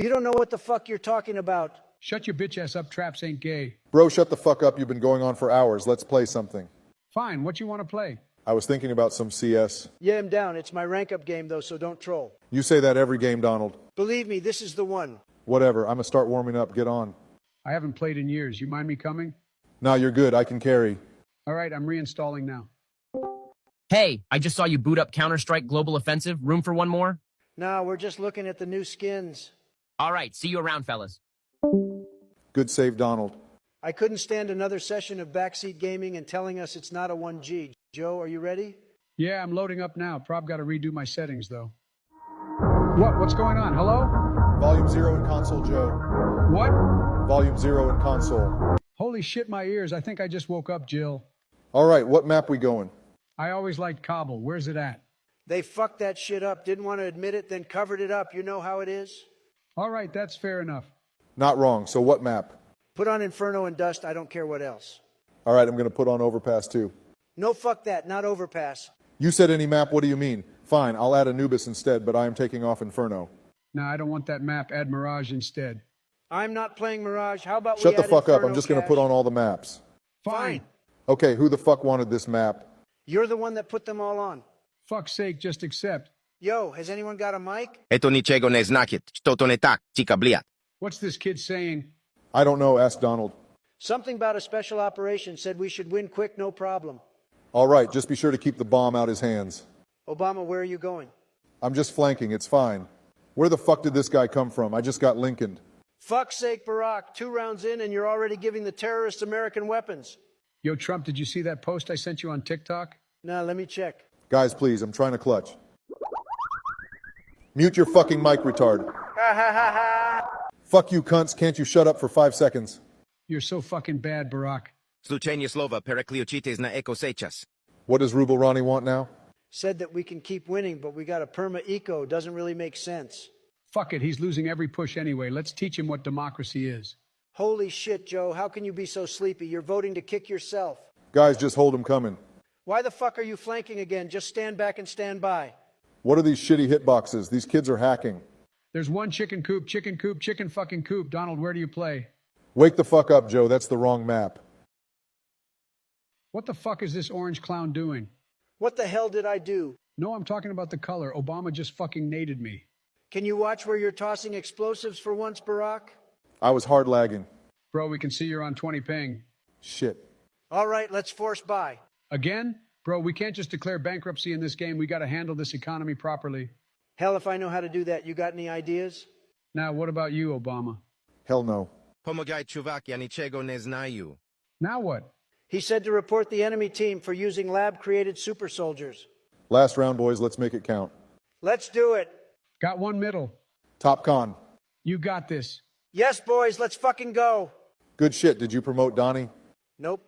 You don't know what the fuck you're talking about. Shut your bitch ass up, traps ain't gay. Bro, shut the fuck up. You've been going on for hours. Let's play something. Fine, what you want to play? I was thinking about some CS. Yeah, I'm down. It's my rank up game, though, so don't troll. You say that every game, Donald. Believe me, this is the one. Whatever. I'm gonna start warming up. Get on. I haven't played in years. You mind me coming? Nah, you're good. I can carry. All right, I'm reinstalling now. Hey, I just saw you boot up Counter Strike Global Offensive. Room for one more? Nah, we're just looking at the new skins. All right, see you around, fellas. Good save, Donald. I couldn't stand another session of backseat gaming and telling us it's not a 1G. Joe, are you ready? Yeah, I'm loading up now. Prob got to redo my settings, though. What? What's going on? Hello? Volume zero in console, Joe. What? Volume zero in console. Holy shit, my ears. I think I just woke up, Jill. All right, what map we going? I always liked Kabul. Where's it at? They fucked that shit up, didn't want to admit it, then covered it up. You know how it is? All right, that's fair enough. Not wrong. So what map? Put on Inferno and Dust, I don't care what else. All right, I'm gonna put on Overpass too. No, fuck that, not Overpass. You said any map. What do you mean? Fine, I'll add Anubis instead, but I am taking off Inferno. No, I don't want that map. Add Mirage instead. I'm not playing Mirage. How about Shut we the add fuck up. I'm just gonna put on all the maps. Fine. Okay, who the fuck wanted this map? You're the one that put them all on. Fuck's sake, just accept. Yo, has anyone got a mic? Eto niczego nie znaczy, to to nie tak, cika bliat. What's this kid saying? I don't know. Ask Donald. Something about a special operation said we should win quick, no problem. All right, just be sure to keep the bomb out of his hands. Obama, where are you going? I'm just flanking. It's fine. Where the fuck did this guy come from? I just got Lincolned. Fuck's sake, Barack. Two rounds in, and you're already giving the terrorists American weapons. Yo, Trump, did you see that post I sent you on TikTok? Now, let me check. Guys, please, I'm trying to clutch. Mute your fucking mic, retard. Ha ha ha ha! Fuck you, cunts. Can't you shut up for five seconds? You're so fucking bad, Barack. Slučajnie slova perekliočites na eko sečas. What does Rubel Ronnie want now? Said that we can keep winning, but we got a perma eco. Doesn't really make sense. Fuck it, he's losing every push anyway. Let's teach him what democracy is. Holy shit, Joe. How can you be so sleepy? You're voting to kick yourself. Guys, just hold him coming. Why the fuck are you flanking again? Just stand back and stand by. What are these shitty hitboxes? These kids are hacking. There's one chicken coop, chicken coop, chicken fucking coop. Donald, where do you play? Wake the fuck up, Joe. That's the wrong map. What the fuck is this orange clown doing? What the hell did I do? No, I'm talking about the color. Obama just fucking naded me. Can you watch where you're tossing explosives for once, Barack? I was hard lagging. Bro, we can see you're on 20 ping. Shit. All right, let's force buy. Again? Bro, we can't just declare bankruptcy in this game. We gotta handle this economy properly. Hell, if I know how to do that, you got any ideas? Now, what about you, Obama? Hell no. Pomagaj čuvak, ja niczego nie znaju. Now what? He said to report the enemy team for using lab created super soldiers. Last round, boys. Let's make it count. Let's do it. Got one middle. Top con. You got this. Yes, boys, let's fucking go. Good shit. Did you promote Donnie? Nope.